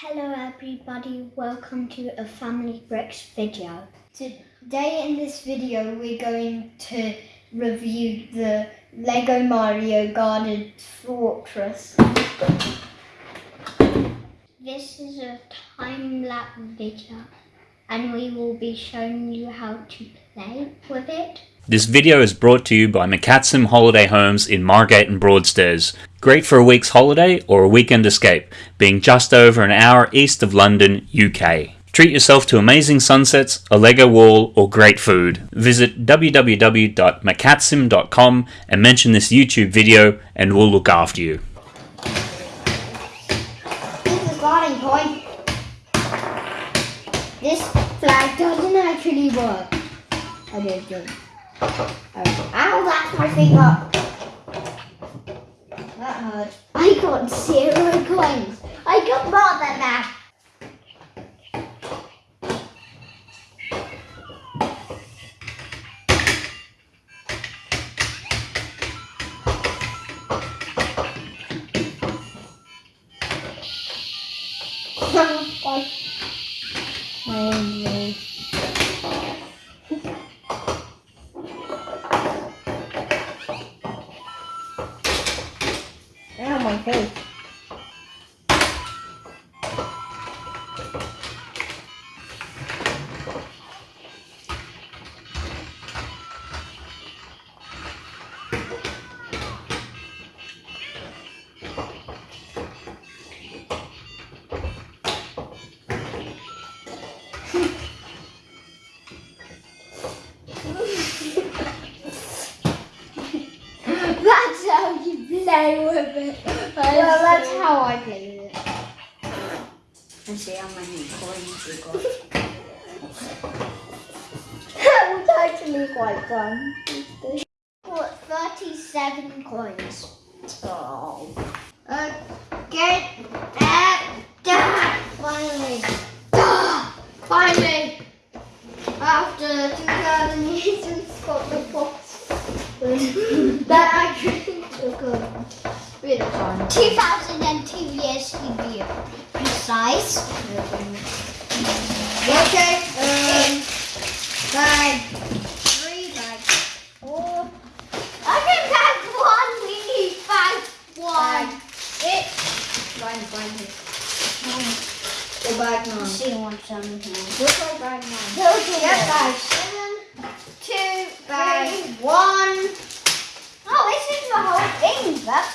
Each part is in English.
Hello everybody, welcome to a Family Bricks video. Today in this video we're going to review the Lego Mario Guarded Fortress. This is a time-lapse video and we will be showing you how to play with it. This video is brought to you by McCatsim Holiday Homes in Margate and Broadstairs. Great for a week's holiday or a weekend escape, being just over an hour east of London, UK. Treat yourself to amazing sunsets, a Lego wall, or great food. Visit www.macatsim.com and mention this YouTube video and we'll look after you. This is starting point. This flag doesn't actually work. I don't think. Ow, that's my finger. That hurt. I got zero coins. I got more than that. my face. That's how you play with it. Well, that's how I play it. And see how many coins you got. That was actually quite fun. Got 37 coins. Oh. Uh, get that. da, Finally. Da, Finally. After 2,000 years since got the box. that actually took a of time. 2002 years to be precise. Okay. Um, bag three, bag four. I can bag one. We need bag one. It. Find, find it. Go back now. See one something. Look bag nine. Okay, yeah, bag seven, two, bag one. Oh, this is the whole thing. That's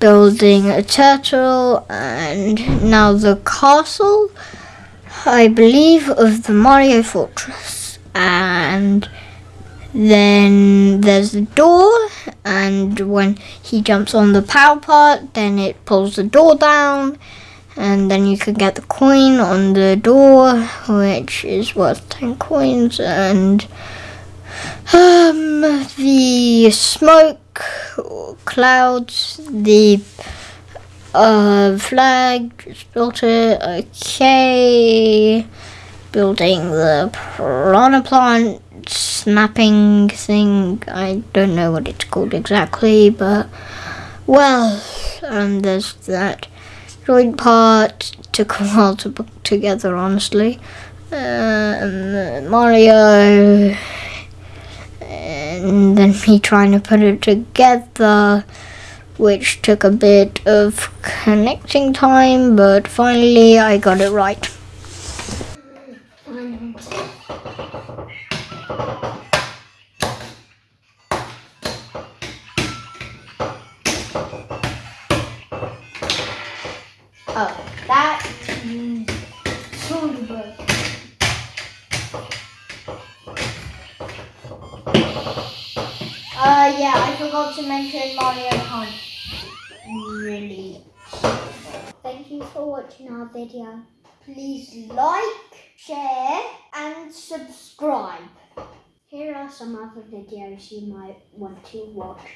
building a turtle and now the castle, I believe, of the Mario Fortress. And then there's the door and when he jumps on the power part then it pulls the door down and then you can get the coin on the door which is worth 10 coins and um, the smoke clouds, the uh, flag, just. Okay, building the piranha plant snapping thing. I don't know what it's called exactly, but well, um, there's that joint part. Took a while to put together, honestly. Um, Mario and then me trying to put it together, which took a bit of connecting time, but finally I got it right. Oh, yeah, I forgot to mention Mario Hunt. Really. Thank you for watching our video. Please like, share, and subscribe. Here are some other videos you might want to watch.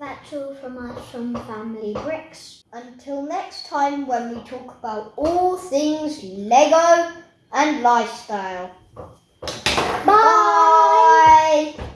That's all from us from Family Bricks. Until next time when we talk about all things Lego and lifestyle. Bye!